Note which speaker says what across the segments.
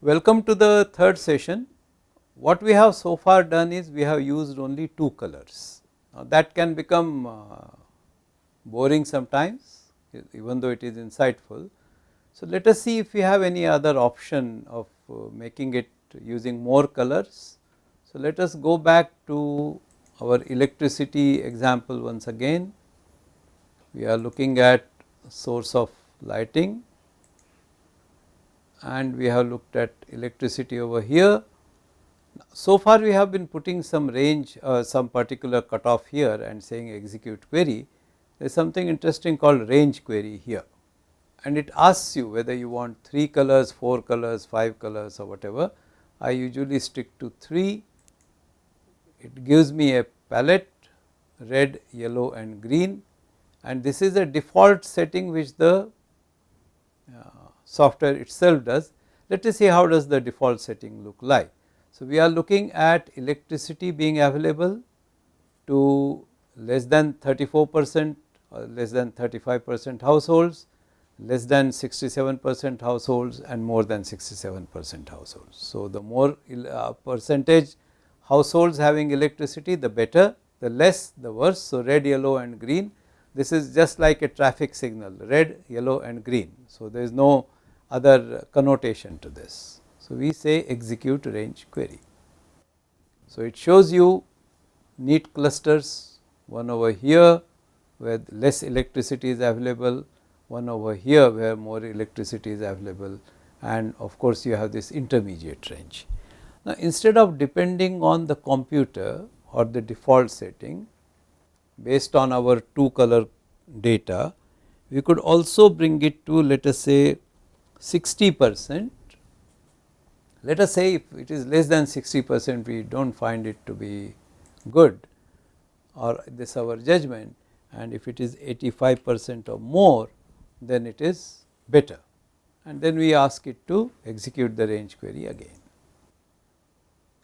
Speaker 1: Welcome to the third session. What we have so far done is we have used only two colors. Now that can become uh, boring sometimes even though it is insightful. So let us see if we have any other option of uh, making it using more colors. So let us go back to our electricity example once again. We are looking at source of lighting and we have looked at electricity over here. So far we have been putting some range uh, some particular cutoff here and saying execute query. There is something interesting called range query here and it asks you whether you want 3 colors, 4 colors, 5 colors or whatever. I usually stick to 3 it gives me a palette red, yellow and green and this is a default setting which the uh, software itself does. Let us see how does the default setting look like. So, we are looking at electricity being available to less than 34 percent or less than 35 percent households, less than 67 percent households and more than 67 percent households. So, the more uh, percentage households having electricity the better, the less the worse. So, red, yellow and green this is just like a traffic signal red, yellow and green. So, there is no other connotation to this. So, we say execute range query. So, it shows you neat clusters one over here where less electricity is available, one over here where more electricity is available and of course, you have this intermediate range. Now, instead of depending on the computer or the default setting based on our two color data, we could also bring it to let us say 60 percent. Let us say if it is less than 60 percent we do not find it to be good or this our judgment and if it is 85 percent or more then it is better and then we ask it to execute the range query again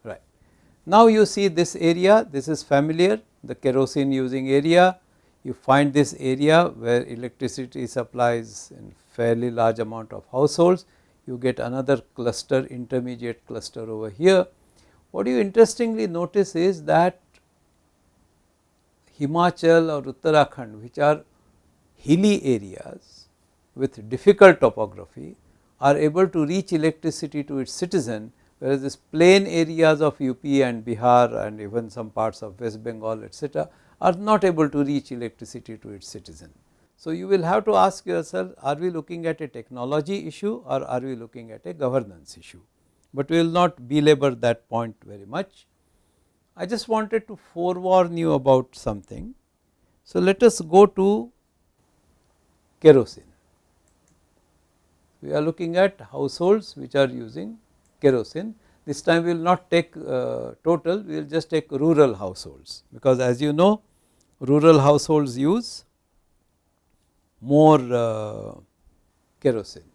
Speaker 1: right. Now you see this area this is familiar the kerosene using area you find this area where electricity supplies in fairly large amount of households you get another cluster intermediate cluster over here. What you interestingly notice is that Himachal or Uttarakhand which are hilly areas with difficult topography are able to reach electricity to its citizen whereas this plain areas of UP and Bihar and even some parts of West Bengal etc are not able to reach electricity to its citizen. So, you will have to ask yourself are we looking at a technology issue or are we looking at a governance issue, but we will not belabor that point very much. I just wanted to forewarn you about something. So, let us go to kerosene. We are looking at households which are using kerosene. This time we will not take uh, total, we will just take rural households because as you know rural households use more uh, kerosene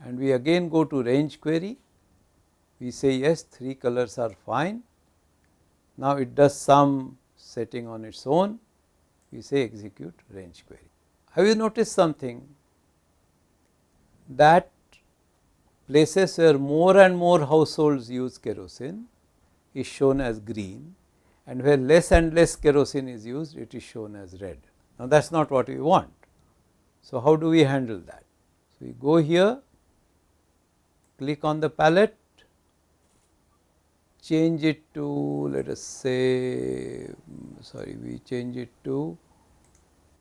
Speaker 1: and we again go to range query we say yes 3 colors are fine now it does some setting on its own we say execute range query. Have you noticed something that places where more and more households use kerosene is shown as green and where less and less kerosene is used it is shown as red. Now that is not what we want. So how do we handle that? So we go here, click on the palette, change it to let us say mm, sorry we change it to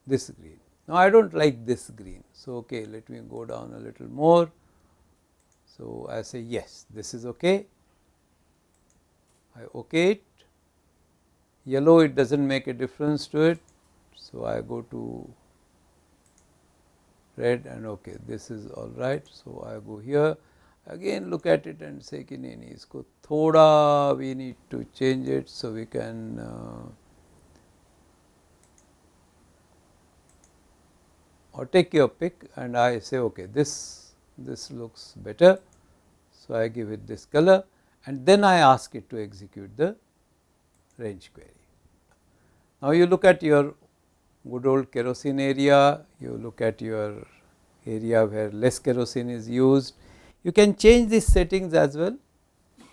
Speaker 1: this green. Now I do not like this green. So okay let me go down a little more. So I say yes this is okay. I okay it yellow it does not make a difference to it. So, I go to red and okay this is all right. So, I go here again look at it and say ki nahi nahi isko thoda we need to change it. So, we can uh, or take your pick and I say okay this this looks better. So, I give it this color and then I ask it to execute the range query. Now, you look at your good old kerosene area, you look at your area where less kerosene is used. You can change these settings as well.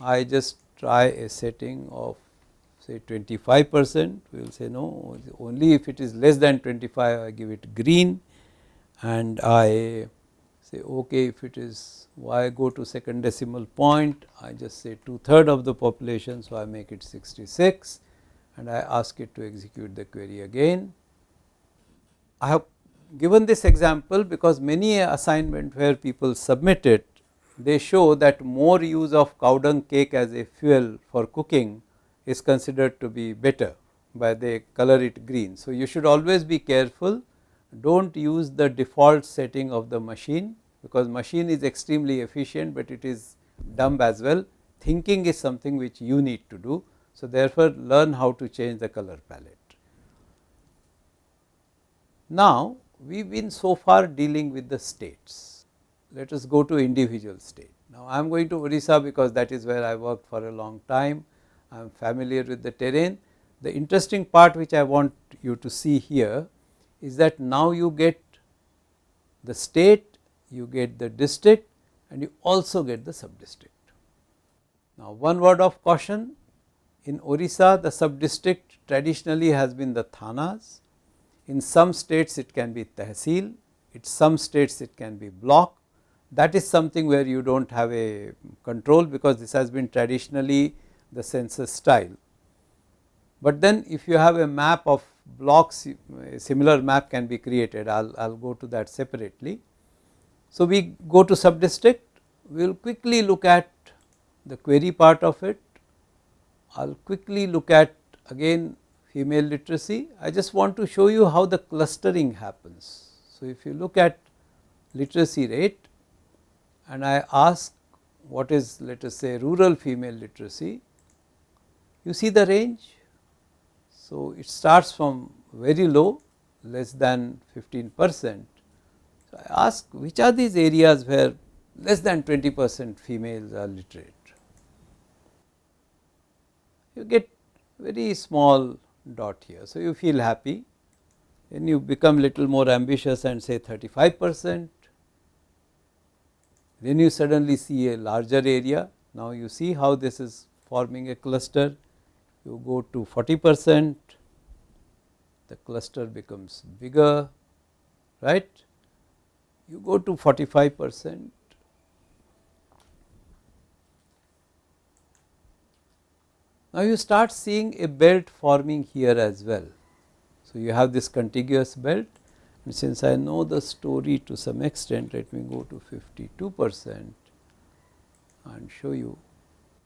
Speaker 1: I just try a setting of say 25 percent, we will say no only if it is less than 25 I give it green and I say okay if it is why go to second decimal point I just say two third of the population. So, I make it 66 and I ask it to execute the query again. I have given this example because many assignment where people submit it they show that more use of cow dung cake as a fuel for cooking is considered to be better by they color it green. So, you should always be careful do not use the default setting of the machine because machine is extremely efficient, but it is dumb as well thinking is something which you need to do. So, therefore, learn how to change the color palette. Now, we have been so far dealing with the states, let us go to individual state. Now, I am going to Orissa because that is where I worked for a long time, I am familiar with the terrain. The interesting part which I want you to see here is that now you get the state, you get the district and you also get the sub district. Now, one word of caution in Orissa the sub district traditionally has been the thanas, in some states it can be tehsil, in some states it can be block. That is something where you do not have a control because this has been traditionally the census style. But then if you have a map of blocks a similar map can be created. I will go to that separately. So, we go to sub district we will quickly look at the query part of it. I will quickly look at again female literacy I just want to show you how the clustering happens. So, if you look at literacy rate and I ask what is let us say rural female literacy you see the range so, it starts from very low less than 15 percent. So, I ask which are these areas where less than 20 percent females are literate. You get very small dot here. So, you feel happy then you become little more ambitious and say 35 percent then you suddenly see a larger area. Now, you see how this is forming a cluster you go to 40 percent the cluster becomes bigger right you go to 45 percent Now, you start seeing a belt forming here as well. So, you have this contiguous belt and since I know the story to some extent let me go to 52 percent and show you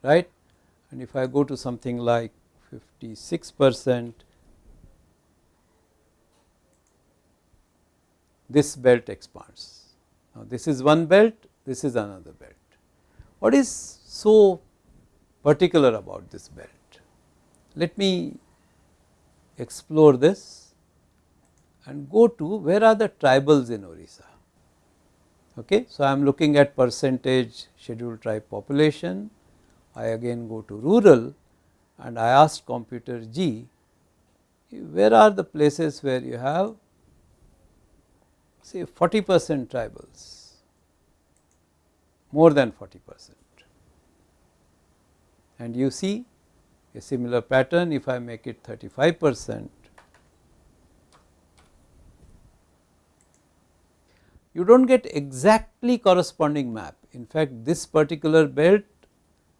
Speaker 1: right and if I go to something like 56 percent this belt expands. Now, this is one belt, this is another belt. What is so particular about this belt? Let me explore this and go to where are the tribals in Orissa. Okay. So, I am looking at percentage scheduled tribe population, I again go to rural and I ask computer G where are the places where you have say 40 percent tribals more than 40 percent and you see a similar pattern if I make it 35 percent you do not get exactly corresponding map. In fact, this particular belt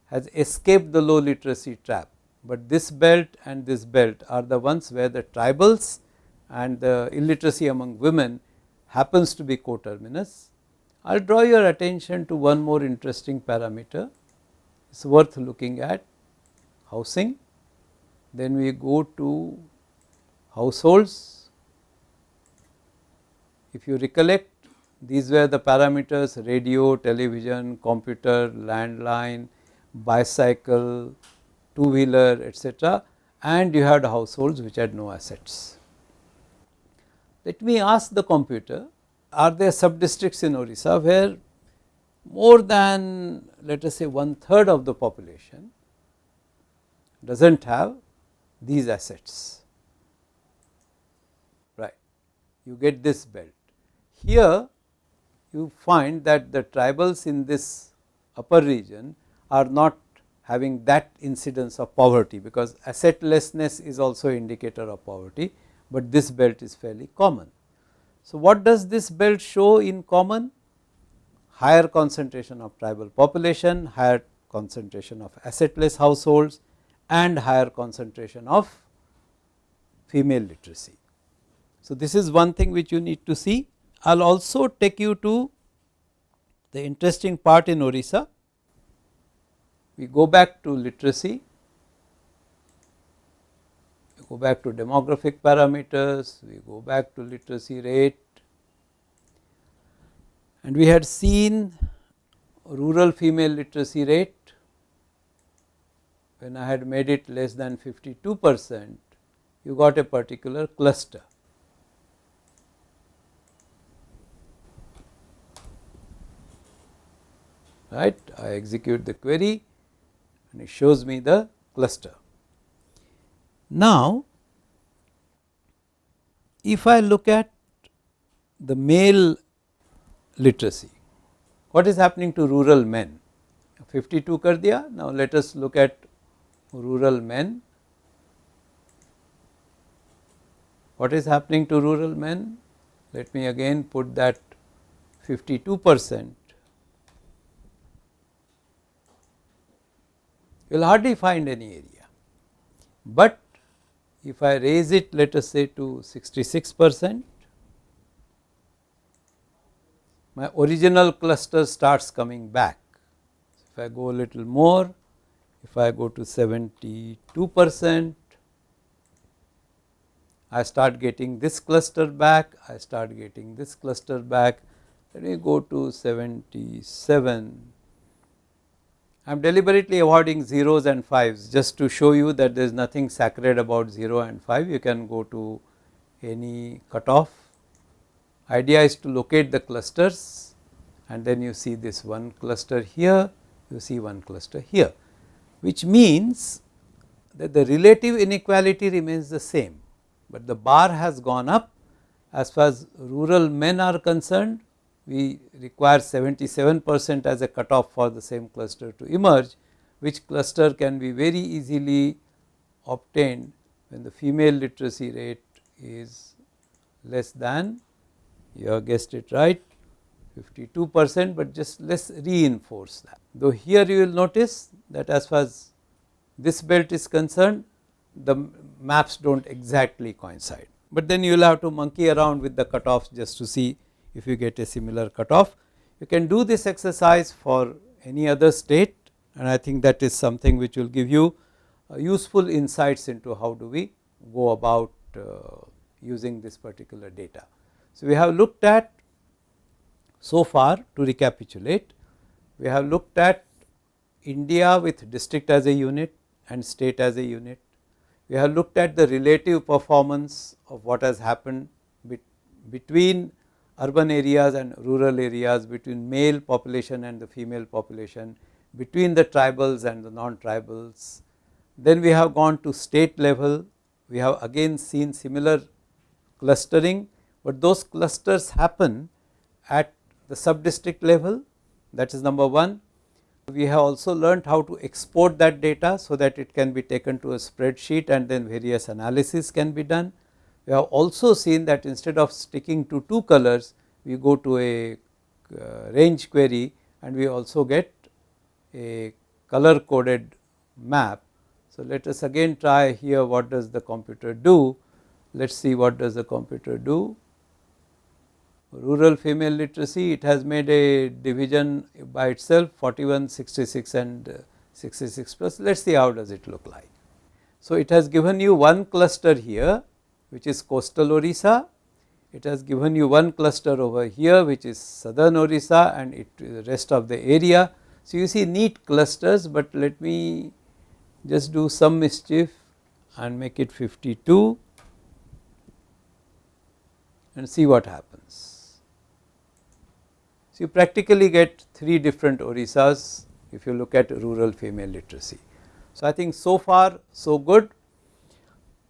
Speaker 1: has escaped the low literacy trap, but this belt and this belt are the ones where the tribals and the illiteracy among women happens to be coterminous. I will draw your attention to one more interesting parameter, it is worth looking at housing. Then we go to households. If you recollect these were the parameters radio, television, computer, landline, bicycle, two wheeler etc. and you had households which had no assets. Let me ask the computer are there sub districts in Orissa where more than let us say one third of the population does not have these assets right you get this belt. Here you find that the tribals in this upper region are not having that incidence of poverty, because assetlessness is also indicator of poverty, but this belt is fairly common. So, what does this belt show in common? Higher concentration of tribal population, higher concentration of assetless households and higher concentration of female literacy. So, this is one thing which you need to see. I will also take you to the interesting part in Orissa. We go back to literacy, we go back to demographic parameters, we go back to literacy rate and we had seen rural female literacy rate when I had made it less than 52 percent you got a particular cluster. right I execute the query and it shows me the cluster. Now, if I look at the male literacy, what is happening to rural men? 52 kar diya. Now, let us look at rural men. What is happening to rural men? Let me again put that 52 percent. You will hardly find any area, but if I raise it let us say to 66 percent, my original cluster starts coming back. If I go a little more, if I go to 72 percent, I start getting this cluster back, I start getting this cluster back, let me go to 77. I am deliberately avoiding zeros and fives just to show you that there is nothing sacred about 0 and 5, you can go to any cutoff. Idea is to locate the clusters and then you see this one cluster here, you see one cluster here which means that the relative inequality remains the same, but the bar has gone up. As far as rural men are concerned we require 77 percent as a cutoff for the same cluster to emerge which cluster can be very easily obtained when the female literacy rate is less than you have guessed it right 52 percent, but just let us reinforce that. Though here you will notice that as far as this belt is concerned the maps do not exactly coincide, but then you will have to monkey around with the cutoffs just to see if you get a similar cutoff. You can do this exercise for any other state and I think that is something which will give you uh, useful insights into how do we go about uh, using this particular data. So, we have looked at so far to recapitulate, we have looked at India with district as a unit and state as a unit. We have looked at the relative performance of what has happened between urban areas and rural areas, between male population and the female population, between the tribals and the non-tribals. Then we have gone to state level, we have again seen similar clustering, but those clusters happen at the sub district level that is number 1. We have also learnt how to export that data so that it can be taken to a spreadsheet and then various analysis can be done. We have also seen that instead of sticking to two colors we go to a uh, range query and we also get a color coded map. So, let us again try here what does the computer do, let us see what does the computer do rural female literacy it has made a division by itself 41, 66 and uh, 66 plus let us see how does it look like. So, it has given you one cluster here which is coastal Orissa, it has given you one cluster over here which is southern Orissa and it the rest of the area. So, you see neat clusters, but let me just do some mischief and make it 52 and see what happens. So, you practically get 3 different Orissas if you look at rural female literacy. So, I think so far so good.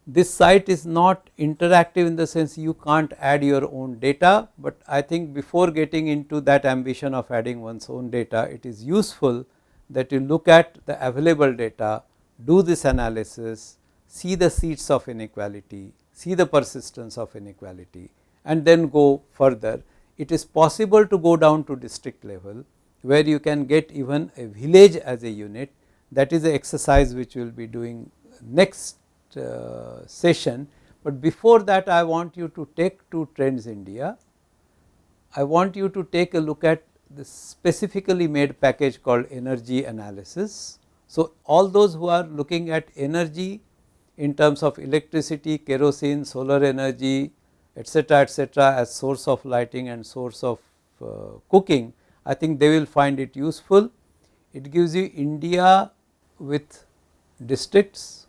Speaker 1: this site is not interactive in the sense you can't add your own data, but I think before getting into that ambition of adding one's own data it is useful that you look at the available data, do this analysis, see the seeds of inequality, see the persistence of inequality and then go further. It is possible to go down to district level where you can get even a village as a unit that is the exercise which we will be doing next uh, session, but before that I want you to take to Trends India. I want you to take a look at the specifically made package called energy analysis. So, all those who are looking at energy in terms of electricity, kerosene, solar energy, etcetera, etcetera as source of lighting and source of uh, cooking, I think they will find it useful. It gives you India with districts,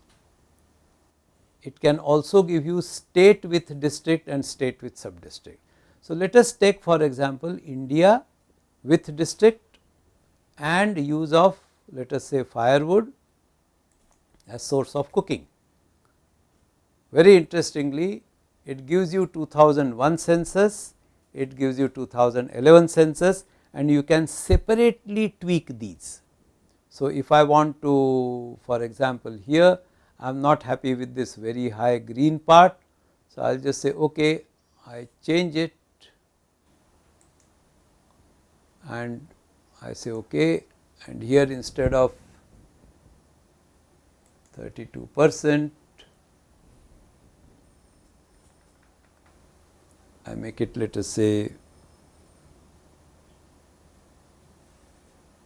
Speaker 1: it can also give you state with district and state with sub district. So, let us take for example, India with district and use of let us say firewood as source of cooking. Very interestingly it gives you 2001 census, it gives you 2011 census and you can separately tweak these. So, if I want to for example, here I am not happy with this very high green part. So, I will just say okay I change it and I say okay and here instead of 32 percent I make it let us say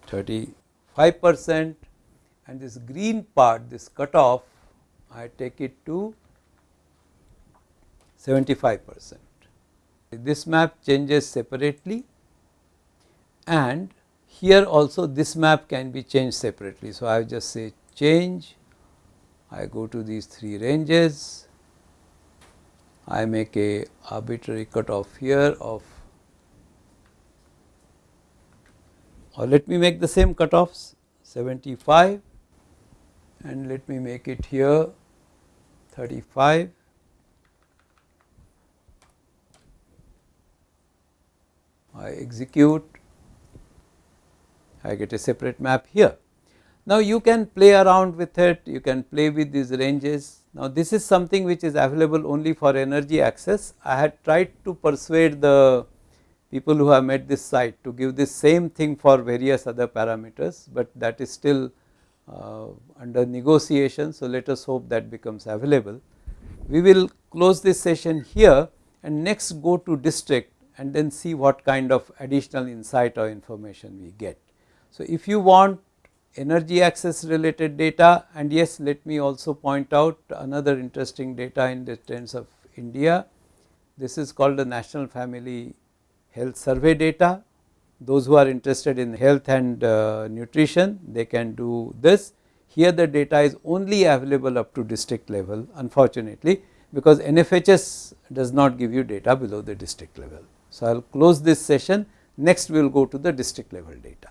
Speaker 1: 35 percent and this green part this cutoff I take it to 75 percent. This map changes separately and here also this map can be changed separately. So, I just say change, I go to these three ranges, I make a arbitrary cutoff here of or let me make the same cutoffs 75 and let me make it here 35 I execute I get a separate map here. Now you can play around with it, you can play with these ranges. Now this is something which is available only for energy access. I had tried to persuade the people who have made this site to give this same thing for various other parameters, but that is still uh, under negotiation. So let us hope that becomes available. We will close this session here and next go to district and then see what kind of additional insight or information we get. So, if you want energy access related data and yes let me also point out another interesting data in the terms of India. This is called the National Family Health Survey data. Those who are interested in health and uh, nutrition they can do this. Here the data is only available up to district level unfortunately because NFHS does not give you data below the district level. So, I will close this session next we will go to the district level data.